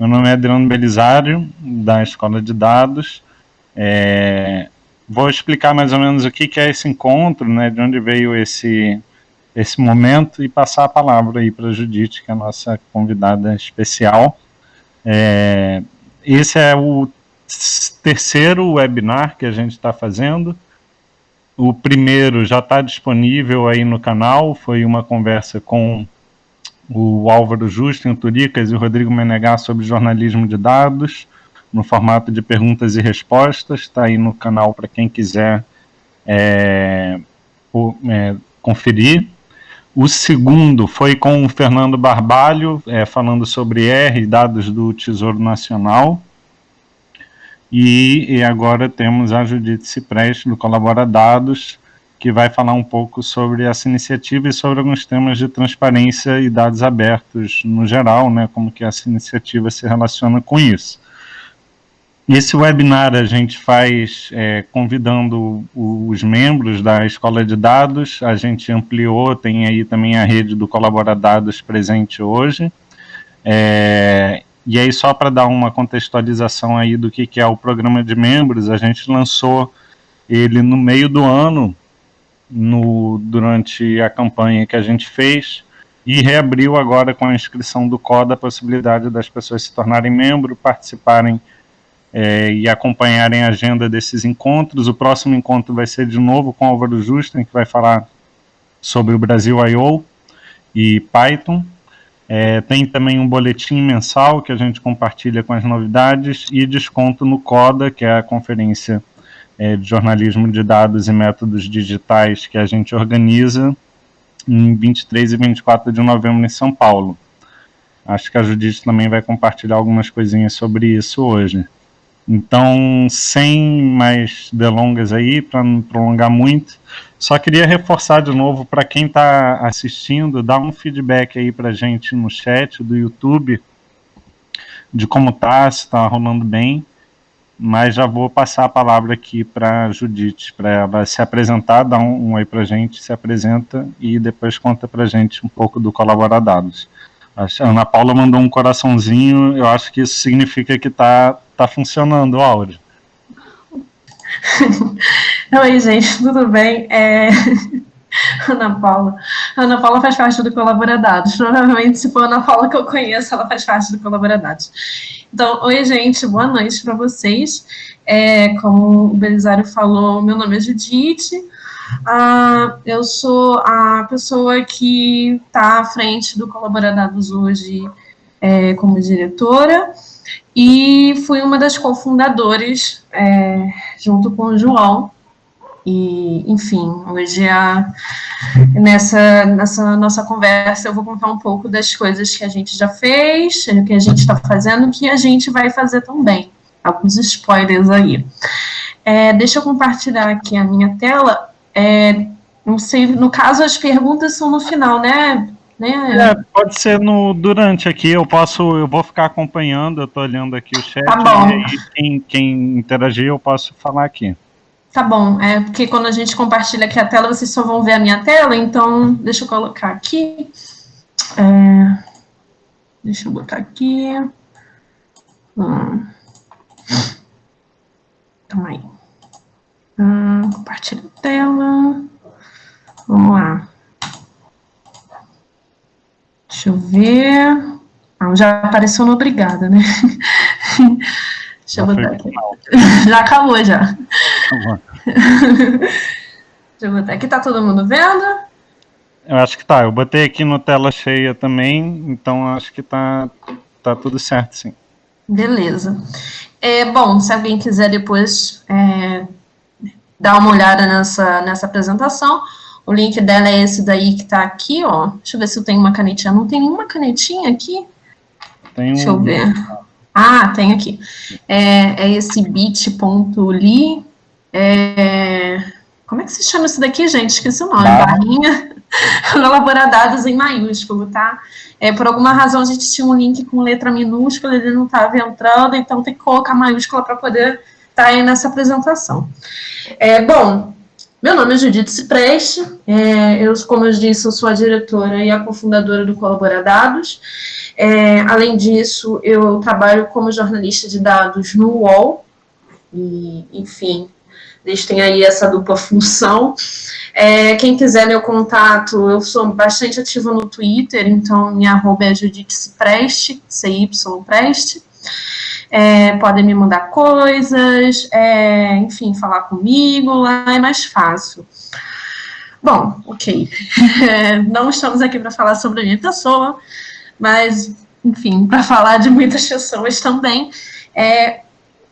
Meu nome é Adriano Belisário, da Escola de Dados. É, vou explicar mais ou menos o que, que é esse encontro, né, de onde veio esse, esse momento e passar a palavra aí para a Judite, que é a nossa convidada especial. É, esse é o terceiro webinar que a gente está fazendo. O primeiro já está disponível aí no canal, foi uma conversa com o Álvaro Justin, o Turicas e o Rodrigo Menegar sobre jornalismo de dados no formato de perguntas e respostas, está aí no canal para quem quiser é, o, é, conferir. O segundo foi com o Fernando Barbalho, é, falando sobre R, dados do Tesouro Nacional. E, e agora temos a Judite Cipreste, do Colabora Dados, que vai falar um pouco sobre essa iniciativa e sobre alguns temas de transparência e dados abertos no geral, né, como que essa iniciativa se relaciona com isso. Esse webinar a gente faz é, convidando os membros da Escola de Dados, a gente ampliou, tem aí também a rede do Colabora Dados presente hoje. É, e aí só para dar uma contextualização aí do que, que é o programa de membros, a gente lançou ele no meio do ano, no, durante a campanha que a gente fez, e reabriu agora com a inscrição do CODA a possibilidade das pessoas se tornarem membro, participarem é, e acompanharem a agenda desses encontros. O próximo encontro vai ser de novo com Álvaro Justen, que vai falar sobre o Brasil I.O. e Python. É, tem também um boletim mensal que a gente compartilha com as novidades e desconto no CODA, que é a conferência é, de jornalismo de dados e métodos digitais que a gente organiza em 23 e 24 de novembro em São Paulo. Acho que a Judite também vai compartilhar algumas coisinhas sobre isso hoje. Então, sem mais delongas aí, para não prolongar muito, só queria reforçar de novo para quem está assistindo, dar um feedback aí para gente no chat do YouTube de como tá, se está rolando bem. Mas já vou passar a palavra aqui para a Judite, para ela se apresentar, dar um, um oi para a gente, se apresenta e depois conta para a gente um pouco do Colaboradados. A Ana Paula mandou um coraçãozinho, eu acho que isso significa que está tá funcionando o áudio. Oi, gente, tudo bem? É... Ana Paula. Ana Paula faz parte do Colaboradados. Provavelmente, se for a Ana Paula que eu conheço, ela faz parte do Colaboradados. Então, oi, gente, boa noite para vocês. É, como o Belisário falou, meu nome é Judite. Ah, eu sou a pessoa que está à frente do Colaboradados hoje é, como diretora e fui uma das cofundadoras, é, junto com o João, e, enfim, hoje a, nessa, nessa nossa conversa eu vou contar um pouco das coisas que a gente já fez, o que a gente está fazendo, o que a gente vai fazer também. Alguns spoilers aí. É, deixa eu compartilhar aqui a minha tela. É, não sei, no caso as perguntas são no final, né? Né? É, pode ser no durante aqui, eu posso, eu vou ficar acompanhando, eu estou olhando aqui o chat, tá e quem, quem interagir eu posso falar aqui. Tá bom, é porque quando a gente compartilha aqui a tela, vocês só vão ver a minha tela, então deixa eu colocar aqui. É, deixa eu botar aqui. Hum. Aí. Hum, compartilha a tela. Vamos lá. Deixa eu ver. Ah, já apareceu no obrigada, né? Deixa eu botar aqui. Já acabou, já. Deixa eu botar aqui. Tá todo mundo vendo? Eu acho que tá. Eu botei aqui no tela cheia também, então acho que tá, tá tudo certo, sim. Beleza. É, bom, se alguém quiser depois é, dar uma olhada nessa, nessa apresentação, o link dela é esse daí que tá aqui, ó. Deixa eu ver se eu tenho uma canetinha. Não tem nenhuma canetinha aqui? Tem Deixa um... eu ver. Ah, tem aqui. É, é esse bit.ly. É, como é que se chama isso daqui, gente? Esqueci o nome. Barra. Barrinha. Elaborar dados em maiúsculo, tá? É, por alguma razão a gente tinha um link com letra minúscula, ele não estava entrando, então tem que colocar maiúscula para poder estar tá aí nessa apresentação. É, bom, Meu nome é Judith Cipreste, é, eu, como eu disse, eu sou a diretora e a cofundadora do Colabora Dados. É, além disso, eu trabalho como jornalista de dados no UOL, e, enfim, eles têm aí essa dupla função. É, quem quiser meu contato, eu sou bastante ativa no Twitter, então minha arroba é Judith Cipreste, CY Preste é, podem me mandar coisas, é, enfim, falar comigo, lá é mais fácil. Bom, ok. Não estamos aqui para falar sobre a minha pessoa, mas, enfim, para falar de muitas pessoas também. É,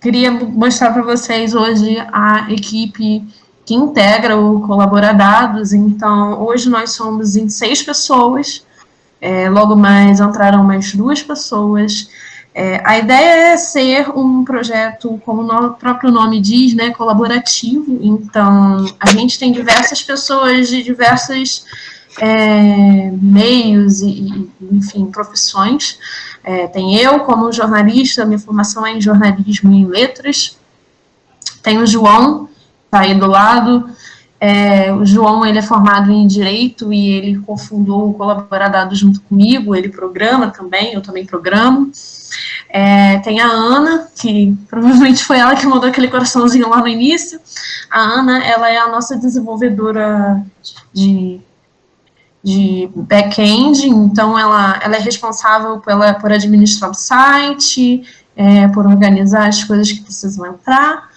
queria mostrar para vocês hoje a equipe que integra o Colaboradados. Então, hoje nós somos em seis pessoas. É, logo mais entrarão mais duas pessoas. É, a ideia é ser um projeto, como o próprio nome diz, né, colaborativo. Então, a gente tem diversas pessoas de diversos é, meios e, enfim, profissões. É, tem eu como jornalista, minha formação é em jornalismo e letras. Tem o João, tá aí do lado. É, o João ele é formado em Direito e ele cofundou o Colaboradado junto comigo, ele programa também, eu também programo. É, tem a Ana, que provavelmente foi ela que mandou aquele coraçãozinho lá no início. A Ana, ela é a nossa desenvolvedora de, de back-end, então ela, ela é responsável pela, por administrar o site, é, por organizar as coisas que precisam entrar.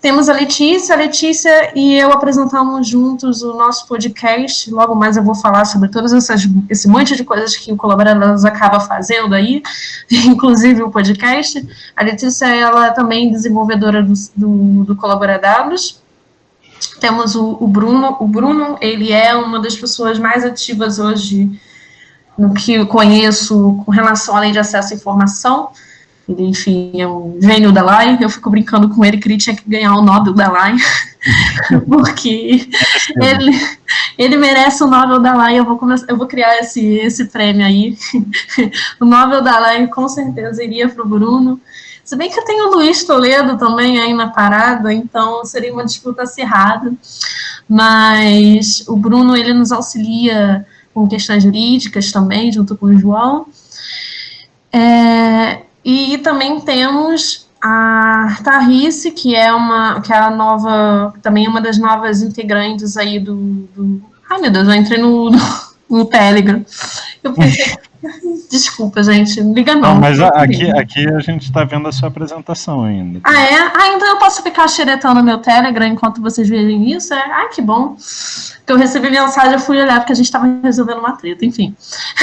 Temos a Letícia, a Letícia e eu apresentamos juntos o nosso podcast. Logo mais eu vou falar sobre todas essas esse monte de coisas que o Colaboradores acaba fazendo aí, inclusive o podcast. A Letícia ela é também desenvolvedora do, do, do. Temos o, o Bruno. O Bruno ele é uma das pessoas mais ativas hoje no que eu conheço com relação à lei de acesso à informação. Ele, enfim, é um gênio da Lai. Eu fico brincando com ele que ele tinha que ganhar o Nobel da Lai, porque ele, ele merece o Nobel da Lai. Eu vou, começar, eu vou criar esse, esse prêmio aí. o Nobel da Lai com certeza iria para o Bruno. Se bem que eu tenho o Luiz Toledo também aí na parada, então seria uma disputa acirrada. Mas o Bruno, ele nos auxilia com questões jurídicas também, junto com o João. É, e também temos a Tarrice, que é uma que é a nova, também uma das novas integrantes aí do, do ai meu Deus, eu entrei no, no, no Telegram. Eu pensei, Desculpa, gente, liga não. não mas aqui, aqui a gente está vendo a sua apresentação ainda. Ah, é? Ah, então eu posso ficar xeretando no meu Telegram enquanto vocês verem isso? É? Ah, que bom. Que eu recebi mensagem, eu fui olhar porque a gente estava resolvendo uma treta, enfim.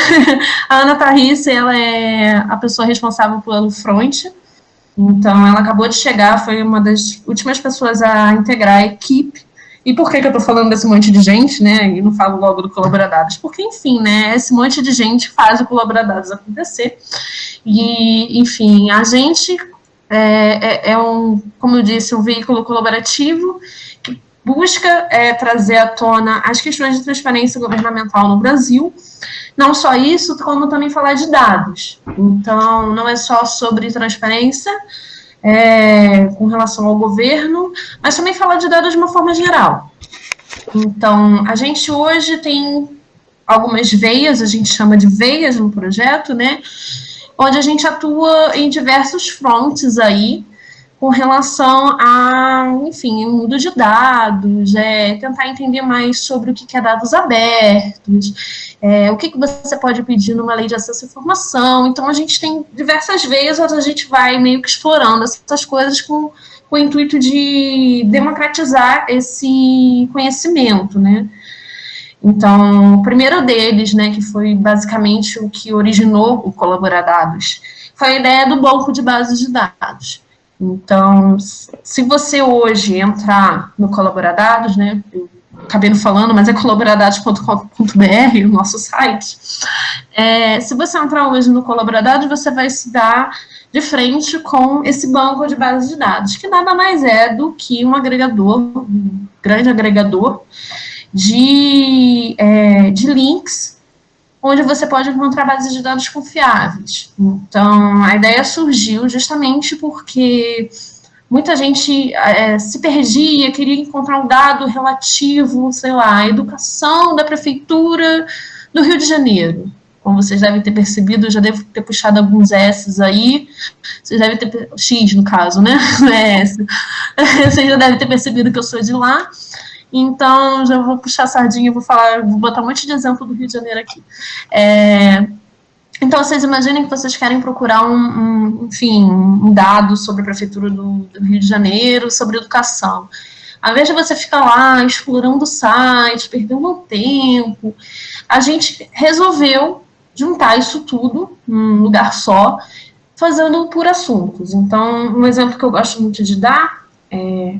a Ana Tarrice, ela é a pessoa responsável pelo front, então ela acabou de chegar, foi uma das últimas pessoas a integrar a equipe e por que, que eu estou falando desse monte de gente, né? E não falo logo do Colaboradados? Porque, enfim, né? Esse monte de gente faz o Colaboradados acontecer. E, enfim, a gente é, é, é um, como eu disse, um veículo colaborativo que busca é, trazer à tona as questões de transparência governamental no Brasil. Não só isso, como também falar de dados. Então, não é só sobre transparência, é, com relação ao governo, mas também falar de dados de uma forma geral. Então, a gente hoje tem algumas veias, a gente chama de veias no projeto, né? Onde a gente atua em diversos frontes aí, com relação a, enfim, mundo de dados, é, tentar entender mais sobre o que é dados abertos, é, o que, que você pode pedir numa lei de acesso à informação. Então, a gente tem diversas vezes a gente vai meio que explorando essas coisas com, com o intuito de democratizar esse conhecimento, né? Então, o primeiro deles, né, que foi basicamente o que originou o Colaboradados, foi a ideia do banco de bases de dados. Então, se você hoje entrar no Colaboradados, né, acabei não falando, mas é colaboradados.com.br, o nosso site, é, se você entrar hoje no Colaboradados, você vai se dar de frente com esse banco de bases de dados, que nada mais é do que um agregador, um grande agregador de, é, de links onde você pode encontrar bases de dados confiáveis. Então, a ideia surgiu justamente porque muita gente é, se perdia, queria encontrar um dado relativo, sei lá, à educação da prefeitura do Rio de Janeiro. Como vocês devem ter percebido, eu já devo ter puxado alguns S aí. Vocês devem ter. X, no caso, né? É S. Vocês já devem ter percebido que eu sou de lá. Então, já vou puxar a sardinha, vou falar, vou botar um monte de exemplo do Rio de Janeiro aqui. É, então, vocês imaginem que vocês querem procurar um, um, enfim, um dado sobre a Prefeitura do, do, Rio de Janeiro, sobre educação. Ao invés de você ficar lá explorando o site, perdendo um tempo, a gente resolveu juntar isso tudo num lugar só, fazendo por assuntos. Então, um exemplo que eu gosto muito de dar é,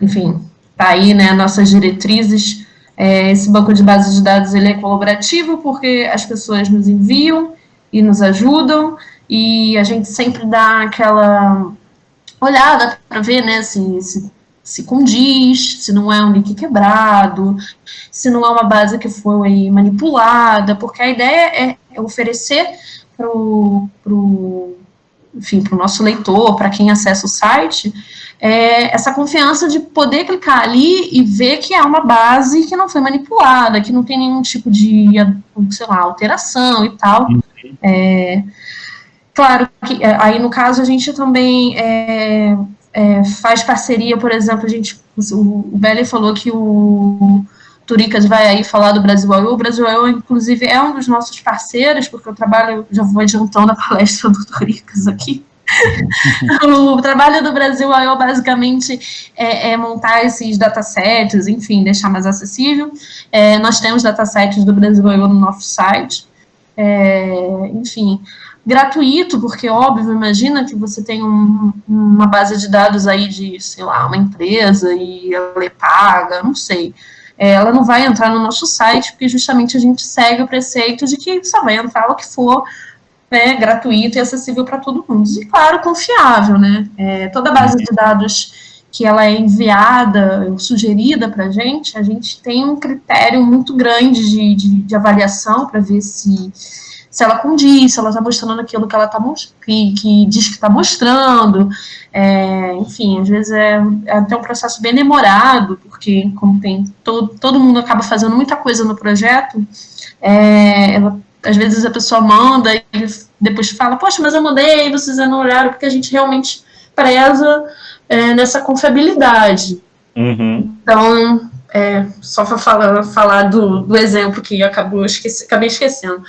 enfim, tá aí, né, nossas diretrizes. É, esse banco de bases de dados ele é colaborativo porque as pessoas nos enviam e nos ajudam e a gente sempre dá aquela olhada para ver né, se, se, se condiz, se não é um link quebrado, se não é uma base que foi manipulada, porque a ideia é oferecer para o enfim, para o nosso leitor, para quem acessa o site, é, essa confiança de poder clicar ali e ver que é uma base que não foi manipulada, que não tem nenhum tipo de, sei lá, alteração e tal. Uhum. É, claro que é, aí no caso a gente também é, é, faz parceria, por exemplo, a gente, o, o falou que o Turicas vai aí falar do Brasil O Brasil I.O., inclusive, é um dos nossos parceiros, porque eu trabalho, já vou adiantando a palestra do Turicas aqui. o trabalho do Brasil I.O. basicamente é, é, montar esses datasets, enfim, deixar mais acessível. É, nós temos datasets do Brasil I.O. no nosso site. É, enfim, gratuito, porque, óbvio, imagina que você tem um, uma base de dados aí de, sei lá, uma empresa e ela é paga, não sei ela não vai entrar no nosso site, porque justamente a gente segue o preceito de que só vai entrar o que for né, gratuito e acessível para todo mundo. E, claro, confiável, né? É, toda base de dados que ela é enviada, sugerida para a gente, a gente tem um critério muito grande de, de, de avaliação para ver se se ela condiz, se ela está mostrando aquilo que ela está que, que diz que está mostrando, é, enfim, às vezes é, é, até um processo bem demorado, porque como tem todo, todo mundo acaba fazendo muita coisa no projeto, é, ela, às vezes a pessoa manda e depois fala, poxa, mas eu mandei, vocês não olharam, porque a gente realmente preza é, nessa confiabilidade. Uhum. Então, é, só para falar, falar do, do, exemplo que acabou esqueci, acabei esquecendo.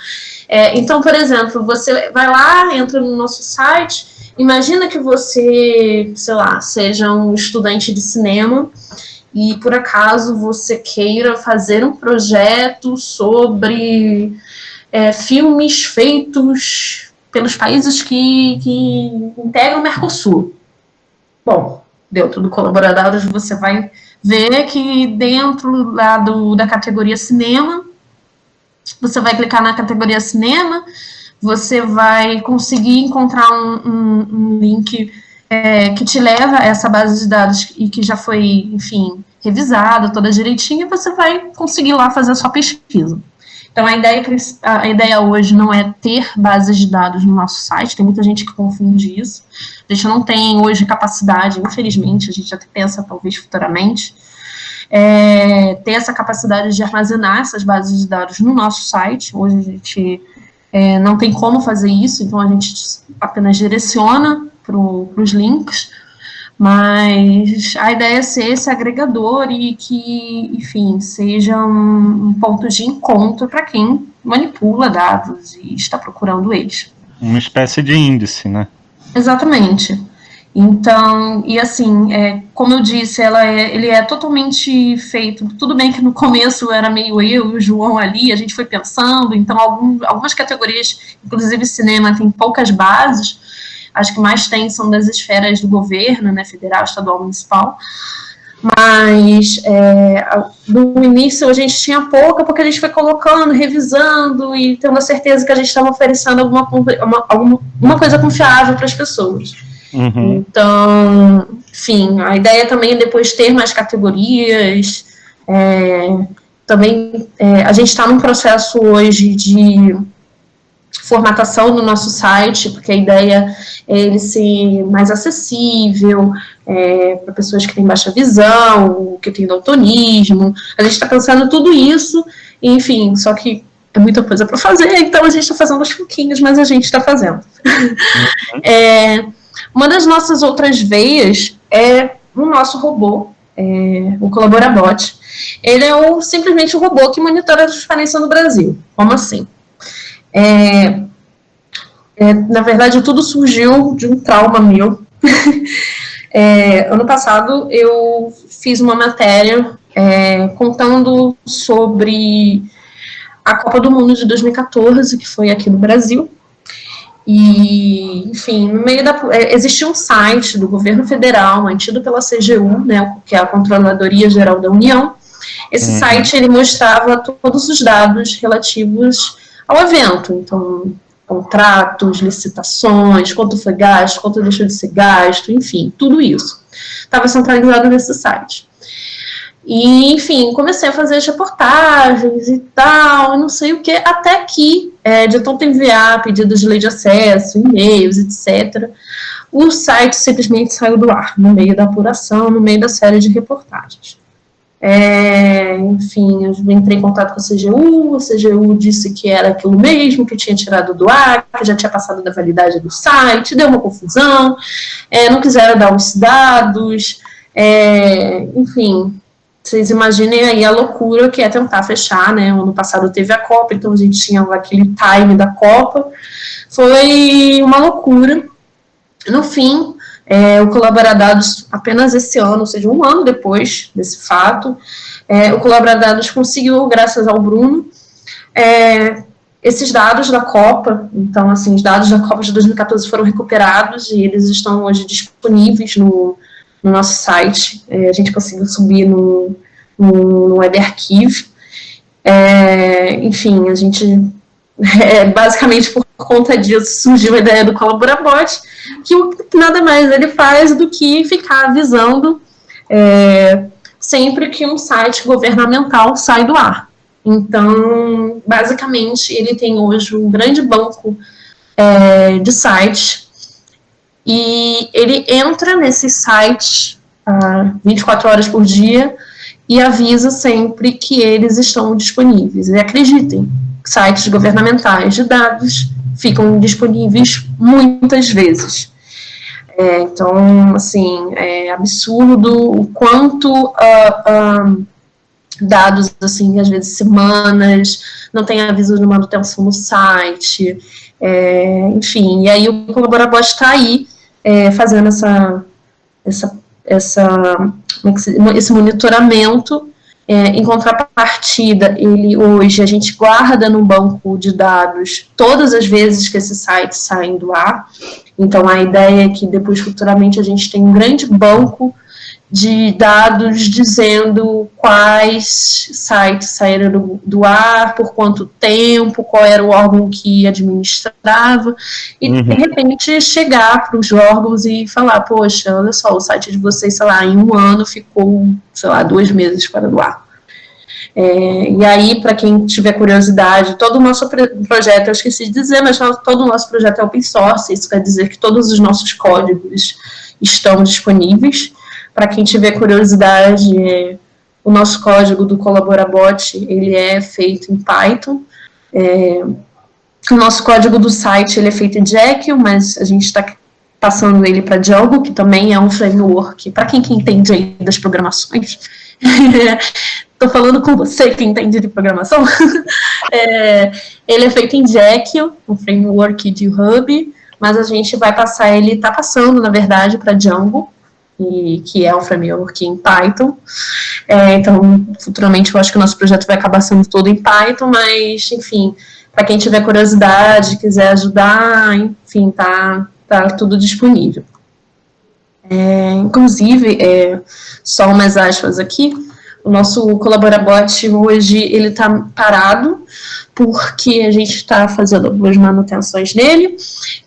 É, então, por exemplo, você vai lá, entra no nosso site, imagina que você, sei lá, seja um estudante de cinema e por acaso você queira fazer um projeto sobre é, filmes feitos pelos países que, que integram o Mercosul. Bom, dentro do Colaboradoras você vai ver que dentro lá do, da categoria cinema, você vai clicar na categoria cinema, você vai conseguir encontrar um, um, um link é, que te leva a essa base de dados e que já foi, enfim, revisada toda direitinho, e você vai conseguir lá fazer a sua pesquisa. Então, a ideia, a ideia hoje não é ter bases de dados no nosso site, tem muita gente que confunde isso. A gente não tem hoje capacidade, infelizmente, a gente até pensa talvez futuramente, é, ter essa capacidade de armazenar essas bases de dados no nosso site. Hoje a gente é, não tem como fazer isso, então a gente apenas direciona para os links, mas a ideia é ser esse agregador e que, enfim, seja um, um ponto de encontro para quem manipula dados e está procurando eles. Uma espécie de índice, né? Exatamente. Então, e assim, é, como eu disse, ela é, ele é totalmente feito, tudo bem que no começo era meio eu e o João ali, a gente foi pensando, então algum, algumas categorias, inclusive cinema, tem poucas bases, Acho que mais tem são das esferas do governo, né, federal, estadual, municipal. Mas é, no início a gente tinha pouca, porque a gente foi colocando, revisando e tendo a certeza que a gente estava oferecendo alguma, uma, alguma uma coisa confiável para as pessoas. Uhum. Então, enfim, a ideia também é depois ter mais categorias. É, também é, a gente está num processo hoje de formatação do nosso site, porque a ideia é ele ser mais acessível é, para pessoas que têm baixa visão, que têm daltonismo. A gente está pensando tudo isso, enfim, só que é muita coisa para fazer, então a gente está fazendo aos pouquinhos, mas a gente está fazendo. Uhum. é, uma das nossas outras veias é o nosso robô, é, o Colaborabot. Ele é o, simplesmente o robô que monitora a transparência no Brasil. Como assim? É, é, na verdade, tudo surgiu de um trauma meu. É, ano passado, eu fiz uma matéria é, contando sobre a Copa do Mundo de 2014, que foi aqui no Brasil. E, enfim, no meio da. É, existia um site do governo federal, mantido pela CGU, né, que é a Controladoria Geral da União. Esse uhum. site ele mostrava todos os dados relativos ao evento. Então, contratos, licitações, quanto foi gasto, quanto deixou de ser gasto, enfim, tudo isso. Estava centralizado nesse site. E, enfim, comecei a fazer as reportagens e tal, não sei o que, até que, é, de tanto enviar pedidos de lei de acesso, e-mails, etc., o site simplesmente saiu do ar, no meio da apuração, no meio da série de reportagens. É, enfim, eu entrei em contato com a CGU, a CGU disse que era aquilo mesmo, que tinha tirado do ar, que já tinha passado da validade do site, deu uma confusão, é, não quiseram dar os dados, é, enfim, vocês imaginem aí a loucura que é tentar fechar, né? Ano passado teve a Copa, então a gente tinha aquele time da Copa. Foi uma loucura. No fim, é, o Colaboradados, apenas esse ano, ou seja, um ano depois desse fato, é, o Colaboradados conseguiu, graças ao Bruno, é, esses dados da Copa, então, assim, os dados da Copa de 2014 foram recuperados e eles estão hoje disponíveis no, no nosso site. É, a gente conseguiu subir no, no, no Web Archive. É, enfim, a gente, é, basicamente por conta disso, surgiu a ideia do Colaborabot, que nada mais ele faz do que ficar avisando é, sempre que um site governamental sai do ar. Então, basicamente, ele tem hoje um grande banco é, de sites e ele entra nesse site ah, 24 horas por dia e avisa sempre que eles estão disponíveis. E acreditem, sites governamentais de dados ficam disponíveis muitas vezes. É, então, assim, é absurdo o quanto uh, uh, dados, assim, às vezes semanas, não tem aviso de manutenção no site, é, enfim, e aí o Colaborabot está aí é, fazendo essa, essa, essa, é esse monitoramento é, em contrapartida, ele hoje a gente guarda no banco de dados todas as vezes que esses sites saem do ar. Então a ideia é que depois futuramente a gente tem um grande banco de dados dizendo quais sites saíram do, do, ar, por quanto tempo, qual era o órgão que administrava, e uhum. de repente chegar para os órgãos e falar, poxa, olha só, o site de vocês, sei lá, em um ano ficou, sei lá, dois meses para do ar. É, e aí, para quem tiver curiosidade, todo o nosso projeto, eu esqueci de dizer, mas todo o nosso projeto é open source, isso quer dizer que todos os nossos códigos estão disponíveis, para quem tiver curiosidade, o nosso código do Colaborabot, ele é feito em Python. É, o nosso código do site, ele é feito em Jekyll, mas a gente está passando ele para Django, que também é um framework, para quem que entende aí das programações. Estou falando com você que entende de programação. é, ele é feito em Jekyll, um framework de Hub, mas a gente vai passar ele, está passando, na verdade, para Django, e, que é um framework em Python. É, então, futuramente, eu acho que o nosso projeto vai acabar sendo todo em Python, mas, enfim, para quem tiver curiosidade, quiser ajudar, enfim, tá, tá tudo disponível. É, inclusive, é, só umas aspas aqui, o nosso Colaborabot hoje ele está parado porque a gente está fazendo algumas manutenções nele.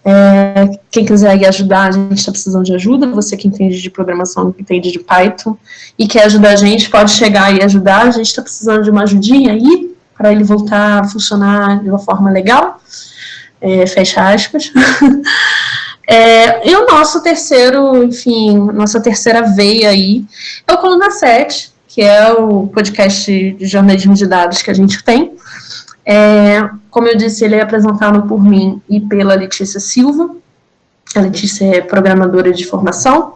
É, quem quiser ajudar, a gente está precisando de ajuda. Você que entende de programação, que entende de Python e quer ajudar a gente, pode chegar e ajudar. A gente está precisando de uma ajudinha aí para ele voltar a funcionar de uma forma legal. é, fecha aspas. É, e o nosso terceiro, enfim, nossa terceira veia aí é o Coluna 7, que é o podcast de jornalismo de dados que a gente tem. É, como eu disse, ele é apresentado por mim e pela Letícia Silva. A Letícia é programadora de formação.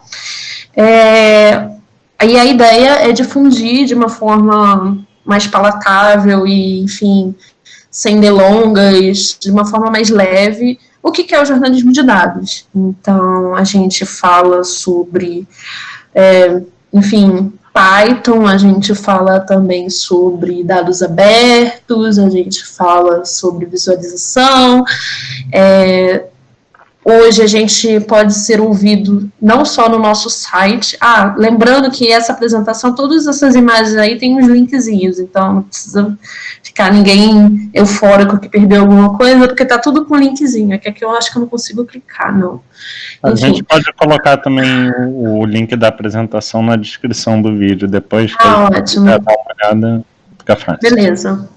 É, e a ideia é difundir de uma forma mais palatável e, enfim, sem delongas, de uma forma mais leve, o que é o jornalismo de dados. Então, a gente fala sobre, é, enfim, Python, a gente fala também sobre dados abertos, a gente fala sobre visualização, é, Hoje a gente pode ser ouvido não só no nosso site. Ah, lembrando que essa apresentação, todas essas imagens aí tem uns linkzinhos, então não precisa ficar ninguém eufórico que perdeu alguma coisa, porque tá tudo com linkzinho. É que aqui eu acho que eu não consigo clicar, não. A Enfim. gente pode colocar também o link da apresentação na descrição do vídeo, depois que ah, ótimo. dar uma olhada, fica fácil. Beleza.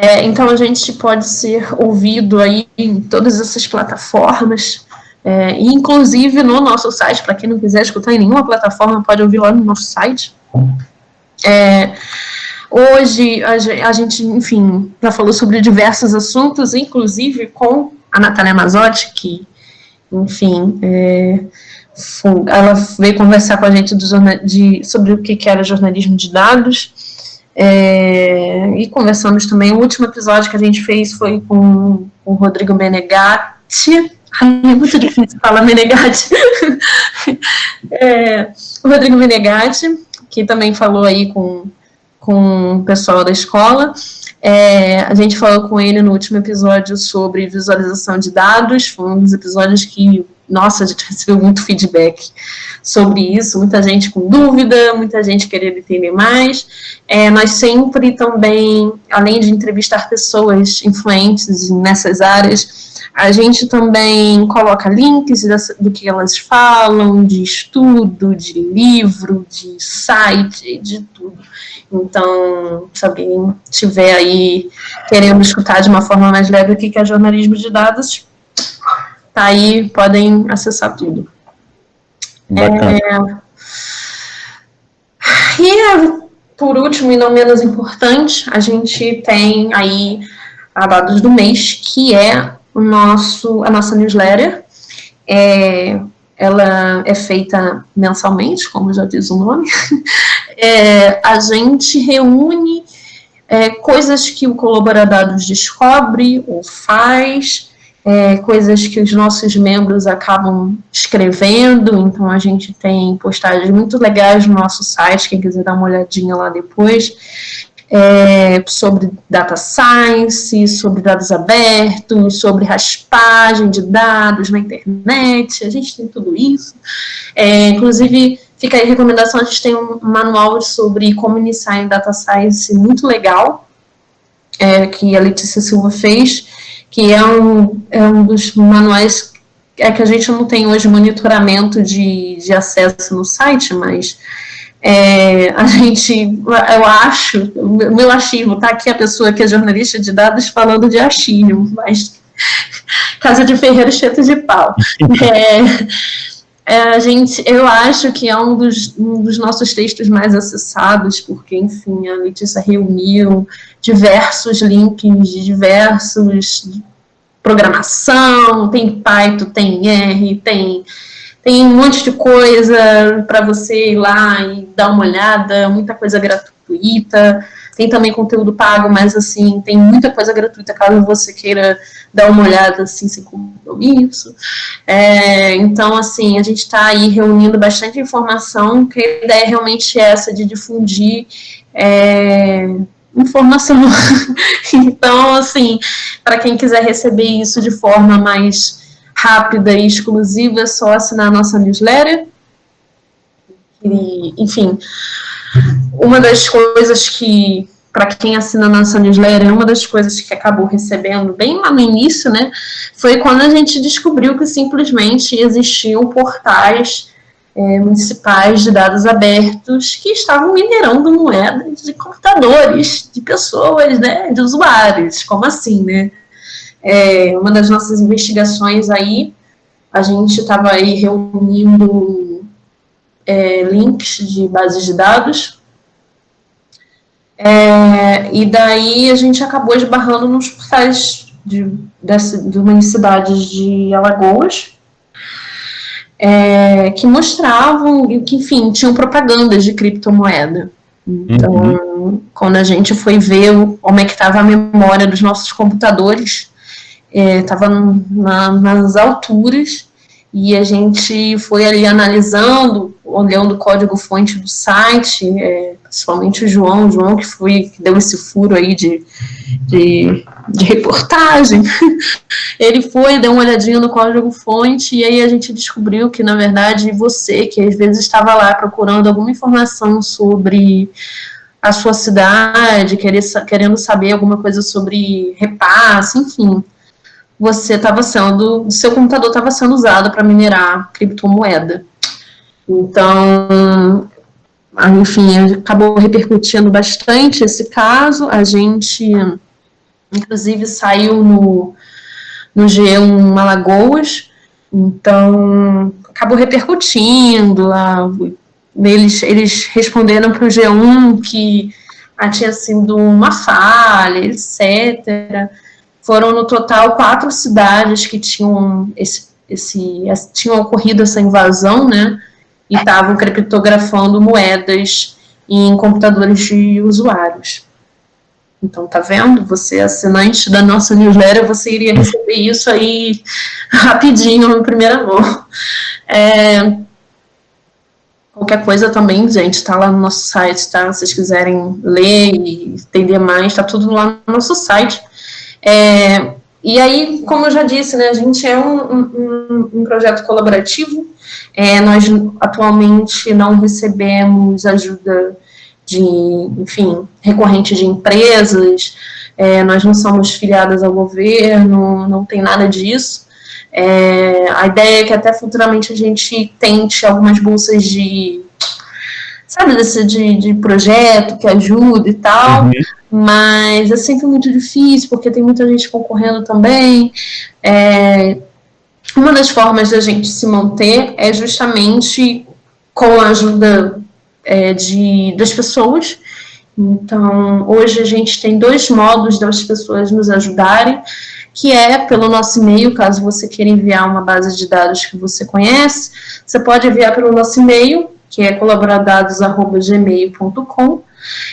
É, então a gente pode ser ouvido aí em todas essas plataformas, é, inclusive no nosso site, para quem não quiser escutar em nenhuma plataforma, pode ouvir lá no nosso site. É, hoje a, gente, enfim, já falou sobre diversos assuntos, inclusive com a Natália Mazotti, que, enfim, é, ela veio conversar com a gente do, de, sobre o que era jornalismo de dados, é, e conversamos também, o último episódio que a gente fez foi com, com o Rodrigo Menegatti, Ai, é muito difícil falar Menegatti. é, o Rodrigo Menegatti, que também falou aí com, com o pessoal da escola. É, a gente falou com ele no último episódio sobre visualização de dados, foi um dos episódios que nossa, a gente recebeu muito feedback sobre isso, muita gente com dúvida, muita gente querendo entender mais. É, nós sempre também, além de entrevistar pessoas influentes nessas áreas, a gente também coloca links do que elas falam, de estudo, de livro, de site, de tudo. Então, se alguém estiver aí querendo escutar de uma forma mais leve o que é jornalismo de dados, Tá aí, podem acessar tudo. É... E, por último, e não menos importante, a gente tem aí a dados do mês, que é o nosso, a nossa newsletter. É, ela é feita mensalmente, como já diz o nome. É, a gente reúne é, coisas que o Colaboradados descobre ou faz, é, coisas que os nossos membros acabam escrevendo, então a gente tem postagens muito legais no nosso site, quem quiser dar uma olhadinha lá depois, é, sobre data science, sobre dados abertos, sobre raspagem de dados na internet, a gente tem tudo isso. É, inclusive, fica aí a recomendação, a gente tem um manual sobre como iniciar em data science muito legal, é, que a Letícia Silva fez, que é um, é um dos manuais é que a gente não tem hoje monitoramento de, de acesso no site, mas é, a gente, eu acho, meu achismo, tá aqui a pessoa que é jornalista de dados falando de achismo, mas casa de ferreiro cheio de pau. É, é, a gente, eu acho que é um dos, um dos nossos textos mais acessados, porque, enfim, a Letícia reuniu diversos links de diversos programação, tem Python, tem R, tem, tem um monte de coisa para você ir lá e dar uma olhada, muita coisa gratuita, tem também conteúdo pago, mas assim, tem muita coisa gratuita caso você queira dar uma olhada assim, sem compromisso. É, então, assim, a gente está aí reunindo bastante informação, que a ideia é realmente essa de difundir é, informação. então, assim, para quem quiser receber isso de forma mais rápida e exclusiva, é só assinar a nossa newsletter. E, enfim, uma das coisas que, para quem assina nossa newsletter, uma das coisas que acabou recebendo bem lá no início, né, foi quando a gente descobriu que simplesmente existiam portais é, municipais de dados abertos que estavam minerando moedas de computadores, de pessoas, né, de usuários, como assim, né? é, uma das nossas investigações aí, a gente estava aí reunindo é, links de bases de dados, é, e daí a gente acabou esbarrando nos portais de, dessa, de de Alagoas, é, que mostravam, que, enfim, tinham propagandas de criptomoeda. Então, uhum. quando a gente foi ver como é que estava a memória dos nossos computadores, estava é, na, nas alturas, e a gente foi ali analisando, olhando o código-fonte do site, é, principalmente o João, o João que foi, que deu esse furo aí de, de, de reportagem, ele foi, deu uma olhadinha no código-fonte, e aí a gente descobriu que, na verdade, você, que às vezes estava lá procurando alguma informação sobre a sua cidade, querendo saber alguma coisa sobre repasse, enfim, você estava sendo, seu computador estava sendo usado para minerar criptomoeda. Então, enfim, acabou repercutindo bastante esse caso. A gente, inclusive, saiu no, no G1 Alagoas, então acabou repercutindo. A, eles, eles responderam para o G1 que ah, tinha sido uma falha, etc. Foram no total quatro cidades que tinham esse, esse tinham ocorrido essa invasão, né? E estavam criptografando moedas em computadores de usuários. Então, tá vendo? Você, assinante da nossa newsletter, você iria receber isso aí rapidinho, em primeira mão. É, qualquer coisa também, gente, tá lá no nosso site, tá? Se vocês quiserem ler e entender mais, tá tudo lá no nosso site. É, e aí, como eu já disse, né, a gente é um, um, um projeto colaborativo, é, nós atualmente não recebemos ajuda de, enfim, recorrente de empresas, é, nós não somos filiadas ao governo, não tem nada disso. É, a ideia é que até futuramente a gente tente algumas bolsas de sabe, desse de, de projeto que ajuda e tal, uhum. Mas é sempre muito difícil, porque tem muita gente concorrendo também. É, uma das formas da gente se manter é justamente com a ajuda é, de, das pessoas. Então, hoje a gente tem dois modos das pessoas nos ajudarem, que é pelo nosso e-mail, caso você queira enviar uma base de dados que você conhece, você pode enviar pelo nosso e-mail, que é colaboradados.gmail.com.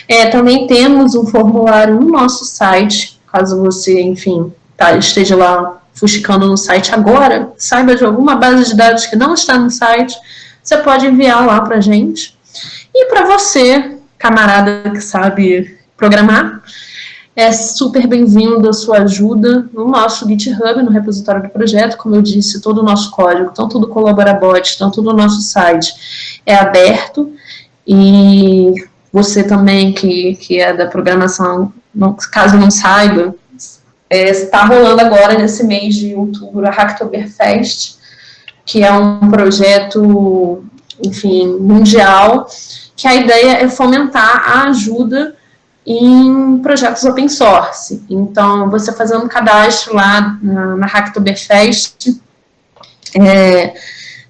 É, também temos um formulário no nosso site, caso você, enfim, tá, esteja lá fuxicando no site agora, saiba de alguma base de dados que não está no site, você pode enviar lá para gente. E para você, camarada que sabe programar, é super bem-vindo a sua ajuda no nosso GitHub, no repositório do projeto. Como eu disse, todo o nosso código, tanto do Colaborabot, tanto do nosso site, é aberto. E você também, que, que é da programação, não, caso não saiba, é, está rolando agora, nesse mês de outubro, a Hacktoberfest, que é um projeto, enfim, mundial, que a ideia é fomentar a ajuda em projetos open source. Então, você fazendo cadastro lá na, na Hacktoberfest, é,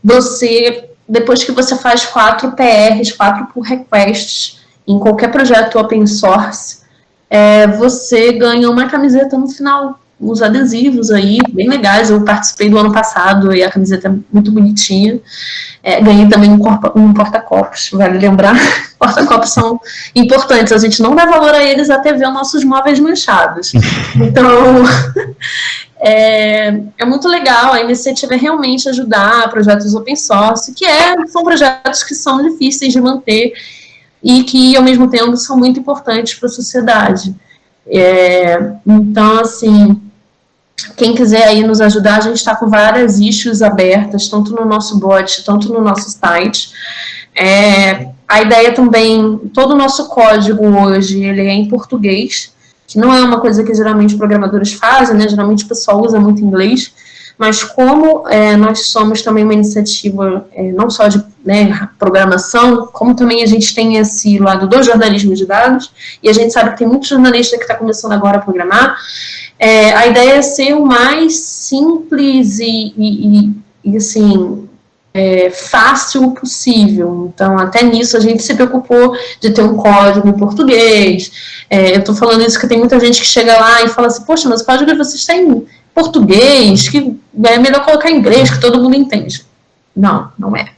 você, depois que você faz quatro PRs, quatro pull requests, em qualquer projeto open source, é, você ganha uma camiseta no final, uns adesivos aí, bem legais, eu participei do ano passado e a camiseta é muito bonitinha, é, ganhei também um, um porta-copos, vale lembrar, porta-copos são importantes, a gente não dá valor a eles até ver nossos móveis manchados, então é, é, muito legal, a iniciativa é realmente ajudar projetos open source, que é, são projetos que são difíceis de manter e que, ao mesmo tempo, são muito importantes para a sociedade. É, então, assim, quem quiser aí nos ajudar, a gente está com várias issues abertas, tanto no nosso bot, tanto no nosso site. É, a ideia também, todo o nosso código hoje, ele é em português, que não é uma coisa que geralmente programadores fazem, né, geralmente o pessoal usa muito inglês, mas como é, nós somos também uma iniciativa é, não só de né, programação, como também a gente tem esse lado do jornalismo de dados, e a gente sabe que tem muito jornalista que está começando agora a programar, é, a ideia é ser o mais simples e, e, e assim, é, fácil possível. Então, até nisso, a gente se preocupou de ter um código em português. É, eu estou falando isso porque tem muita gente que chega lá e fala assim, poxa, mas o código de vocês está em português, que é melhor colocar inglês, que todo mundo entende. Não, não é.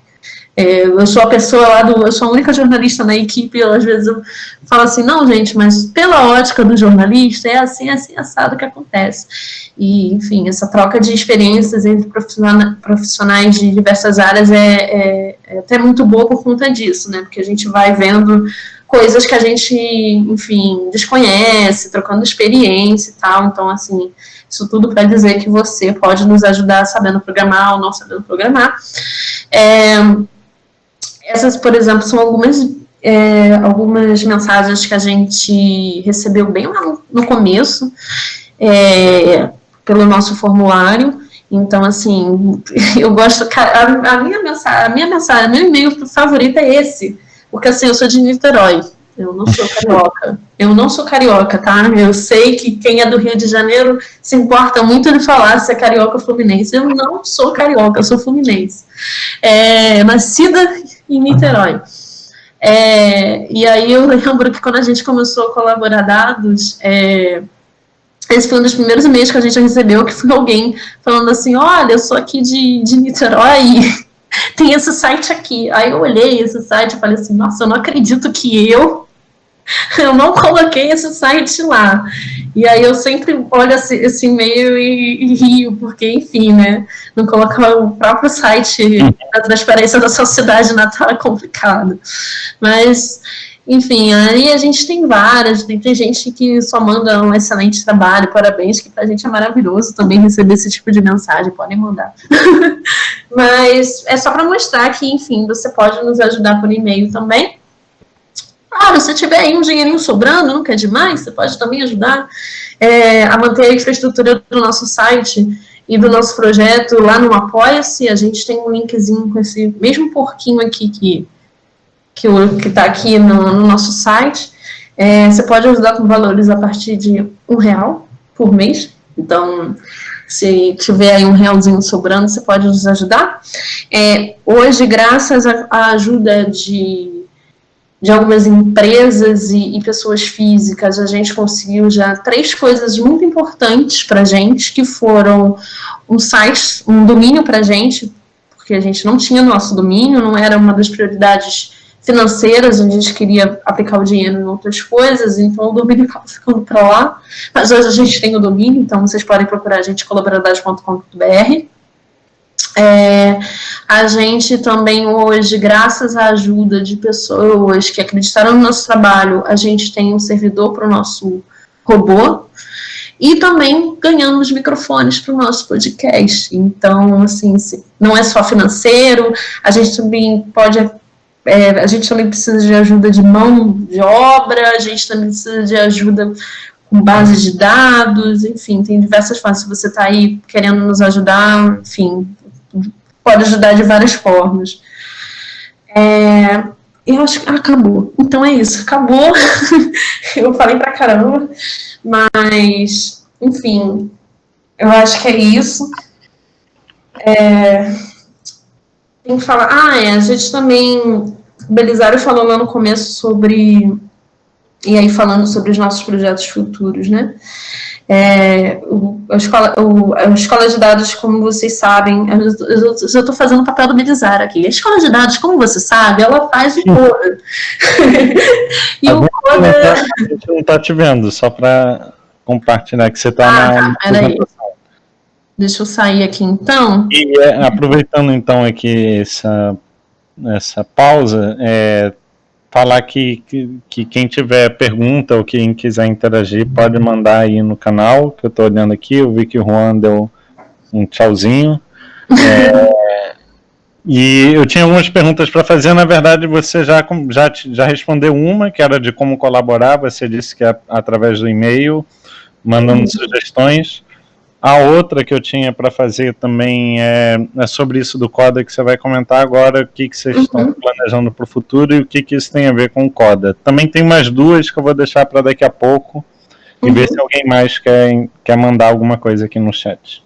É, eu sou a pessoa lá do. Eu sou a única jornalista na equipe, eu, às vezes eu falo assim, não, gente, mas pela ótica do jornalista, é assim, é assim, assado que acontece. E, enfim, essa troca de experiências entre profissionais de diversas áreas é, é, é até muito boa por conta disso, né? Porque a gente vai vendo coisas que a gente, enfim, desconhece, trocando experiência e tal. Então, assim, isso tudo para dizer que você pode nos ajudar sabendo programar ou não sabendo programar. É, essas, por exemplo, são algumas, é, algumas mensagens que a gente recebeu bem lá no começo, é, pelo nosso formulário. Então, assim, eu gosto. A, a minha mensagem, a minha mensagem, meu e-mail favorito é esse. Porque assim, eu sou de Niterói. Eu não sou carioca. Eu não sou carioca, tá? Eu sei que quem é do Rio de Janeiro se importa muito de falar se é carioca ou fluminense. Eu não sou carioca, eu sou fluminense. É, nascida em Niterói. É, e aí eu lembro que quando a gente começou a colaborar dados, é, esse foi um dos primeiros e-mails que a gente recebeu, que foi alguém falando assim, olha, eu sou aqui de, de Niterói, tem esse site aqui. Aí eu olhei esse site e falei assim, nossa, eu não acredito que eu eu não coloquei esse site lá. E aí eu sempre olho esse, esse e-mail e, e, rio, porque, enfim, né, não colocar o próprio site da transparência da sua cidade natal é complicado. Mas, enfim, aí a gente tem várias, tem, tem gente que só manda um excelente trabalho, parabéns, que pra gente é maravilhoso também receber esse tipo de mensagem, podem mandar. Mas é só para mostrar que, enfim, você pode nos ajudar por e-mail também. Claro, se tiver aí um dinheirinho sobrando, não quer demais, você pode também ajudar é, a manter a infraestrutura do nosso site e do nosso projeto lá no Apoia-se. A gente tem um linkzinho com esse mesmo porquinho aqui que que está aqui no, no, nosso site. É, você pode ajudar com valores a partir de um real por mês. Então, se tiver aí um realzinho sobrando, você pode nos ajudar. É, hoje, graças à ajuda de de algumas empresas e, e, pessoas físicas, a gente conseguiu já três coisas muito importantes para a gente, que foram um site, um domínio para gente, porque a gente não tinha nosso domínio, não era uma das prioridades financeiras, a gente queria aplicar o dinheiro em outras coisas, então o domínio acaba ficando para lá, mas hoje a gente tem o domínio, então vocês podem procurar a gente colaboradores.com.br. É, a gente também hoje, graças à ajuda de pessoas que acreditaram no nosso trabalho, a gente tem um servidor para o nosso robô e também ganhamos microfones para o nosso podcast. Então, assim, não é só financeiro, a gente também pode, é, a gente também precisa de ajuda de mão de obra, a gente também precisa de ajuda com base de dados, enfim, tem diversas formas. Se você está aí querendo nos ajudar, enfim, pode ajudar de várias formas. É, eu acho que acabou. Então é isso, acabou. eu falei pra caramba, mas, enfim, eu acho que é isso. É, tem que falar. Ah, é, a gente também. O Belisário falou lá no começo sobre. E aí, falando sobre os nossos projetos futuros, né? É, o, a, escola, o, a escola de dados, como vocês sabem, eu estou fazendo o papel do Belizar aqui. A escola de dados, como você sabe, ela faz o Coda. e o Coda... A gente não está te vendo, só para compartilhar que você está ah, na... Tá, Deixa eu sair aqui então. E é, aproveitando então aqui essa, essa pausa, é, falar que, que, que, quem tiver pergunta ou quem quiser interagir pode mandar aí no canal, que eu estou olhando aqui, eu vi que o Juan deu um tchauzinho. É, e eu tinha algumas perguntas para fazer, na verdade você já, já, já respondeu uma, que era de como colaborar, você disse que é através do e-mail, mandando uhum. sugestões. A outra que eu tinha para fazer também é, é, sobre isso do CODA que você vai comentar agora, o que, que vocês uhum. estão planejando para o futuro e o que, que isso tem a ver com o CODA. Também tem mais duas que eu vou deixar para daqui a pouco e uhum. ver se alguém mais quer, quer mandar alguma coisa aqui no chat.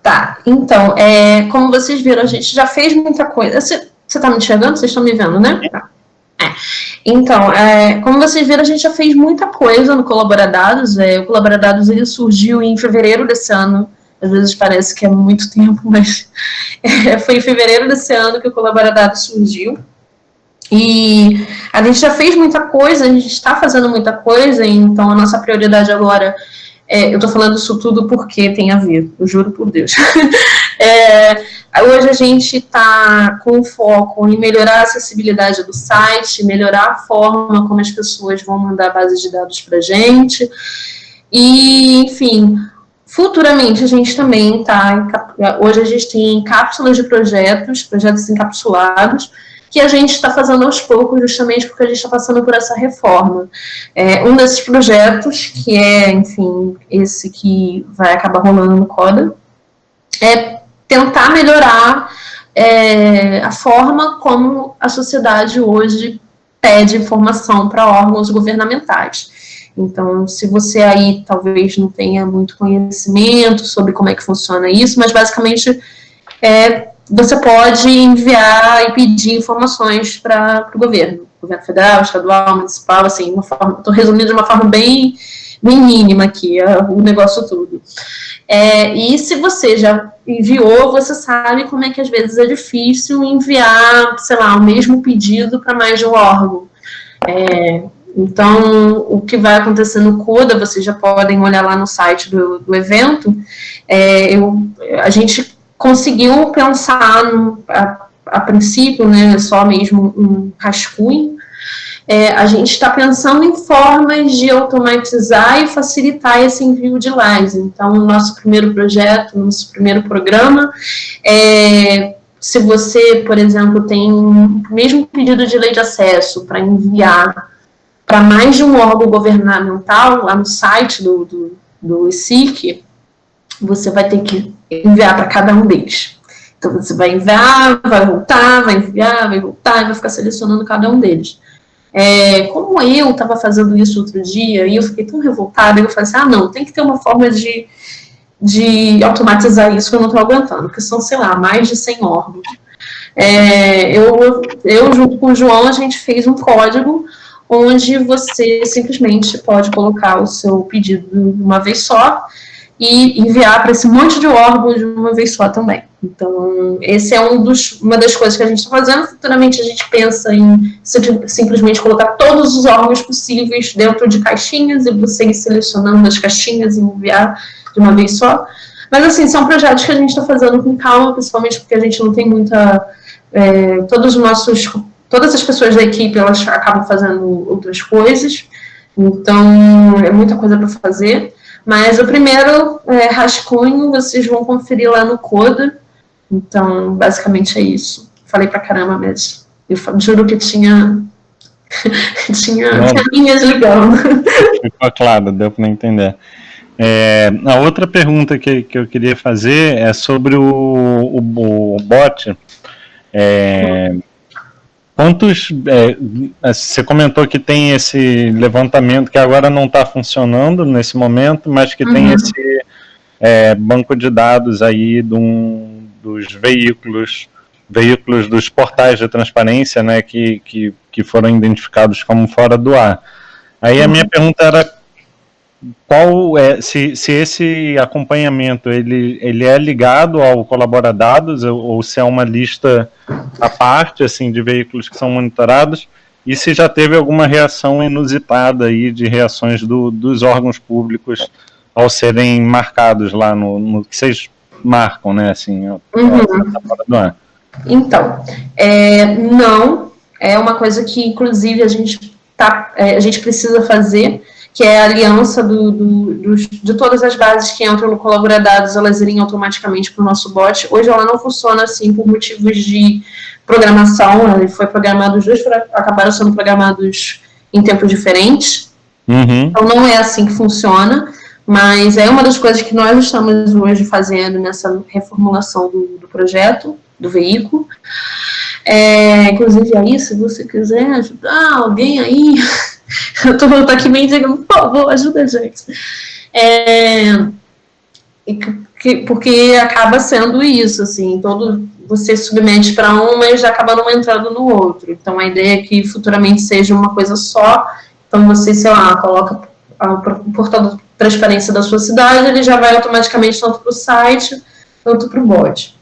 Tá, então, é, como vocês viram, a gente já fez muita coisa. Você está me enxergando? Vocês estão me vendo, né? Tá. Então, é, como vocês viram, a gente já fez muita coisa no Colaboradados. É, o Colaboradados ele surgiu em fevereiro desse ano. Às vezes parece que é muito tempo, mas é, foi em fevereiro desse ano que o Colaboradados surgiu. E a gente já fez muita coisa, a gente está fazendo muita coisa, então a nossa prioridade agora é, eu estou falando isso tudo porque tem a ver, eu juro por Deus. é, hoje a gente está com foco em melhorar a acessibilidade do site, melhorar a forma como as pessoas vão mandar bases de dados para a gente. E, enfim, futuramente a gente também está. Hoje a gente tem cápsulas de projetos, projetos encapsulados que a gente está fazendo aos poucos, justamente porque a gente está passando por essa reforma. É, um desses projetos, que é, enfim, esse que vai acabar rolando no CODA, é tentar melhorar é, a forma como a sociedade hoje pede informação para órgãos governamentais. Então, se você aí talvez não tenha muito conhecimento sobre como é que funciona isso, mas basicamente é você pode enviar e pedir informações para o governo, governo federal, estadual, municipal, assim, estou resumindo de uma forma bem, bem mínima aqui, é, o negócio todo. É, e se você já enviou, você sabe como é que às vezes é difícil enviar, sei lá, o mesmo pedido para mais de um órgão. É, então, o que vai acontecer no CODA, vocês já podem olhar lá no site do, do evento, é, eu, a gente conseguiu pensar, no, a, a, princípio, né, só mesmo um rascunho, é, a gente está pensando em formas de automatizar e facilitar esse envio de lives. Então, o nosso primeiro projeto, nosso primeiro programa, é, se você, por exemplo, tem o mesmo pedido de lei de acesso para enviar para mais de um órgão governamental, lá no site do, do, do ICIC, você vai ter que enviar para cada um deles. Então, você vai enviar, vai voltar, vai enviar, vai voltar, e vai ficar selecionando cada um deles. É, como eu estava fazendo isso outro dia, e eu fiquei tão revoltada, eu falei assim, ah, não, tem que ter uma forma de, de automatizar isso que eu não estou aguentando, porque são, sei lá, mais de 100 órgãos. É, eu, eu, junto com o João, a gente fez um código onde você simplesmente pode colocar o seu pedido de uma vez só, e enviar para esse monte de órgãos de uma vez só também. Então, esse é um dos, uma das coisas que a gente está fazendo. Futuramente, a gente pensa em simplesmente colocar todos os órgãos possíveis dentro de caixinhas e você ir selecionando as caixinhas e enviar de uma vez só. Mas, assim, são projetos que a gente está fazendo com calma, principalmente porque a gente não tem muita... É, todos os nossos... Todas as pessoas da equipe, elas acabam fazendo outras coisas. Então, é muita coisa para fazer. Mas o primeiro é, rascunho vocês vão conferir lá no Coda. Então, basicamente é isso. Falei pra caramba mesmo. Eu juro que tinha. tinha, linhas ligando. Ficou claro, deu para entender. É, a outra pergunta que, que eu queria fazer é sobre o, o, o bot. É, uhum Quantos. É, é, você comentou que tem esse levantamento que agora não está funcionando nesse momento, mas que uhum. tem esse é, banco de dados aí de um, dos veículos, veículos dos portais de transparência, né, que, que, que foram identificados como fora do ar. Aí uhum. a minha pergunta era qual é se, se esse acompanhamento ele, ele é ligado ao colaboradados ou, ou se é uma lista à parte assim de veículos que são monitorados e se já teve alguma reação inusitada aí de reações do, dos órgãos públicos ao serem marcados lá no, no que vocês marcam, né, assim, uhum. Tá então, é, não, é uma coisa que inclusive a gente tá, é, a gente precisa fazer que é a aliança do, do, do, de todas as bases que entram no Colaboradados, elas irem automaticamente para o nosso bot. Hoje ela não funciona assim por motivos de programação, ele foi programado, os dois acabaram sendo programados em tempos diferentes, uhum. então não é assim que funciona, Mas é uma das coisas que nós estamos hoje fazendo nessa reformulação do, do projeto, do veículo. É, inclusive, aí, se você quiser ajudar alguém aí, eu tô, tô aqui meio dizendo, por favor, ajuda a gente. É, porque acaba sendo isso, assim, todo você submete para um, mas acaba não entrando no outro. Então, a ideia é que futuramente seja uma coisa só. Então, você, sei lá, coloca o portal de transparência da sua cidade, ele já vai automaticamente tanto para o site quanto para o bot.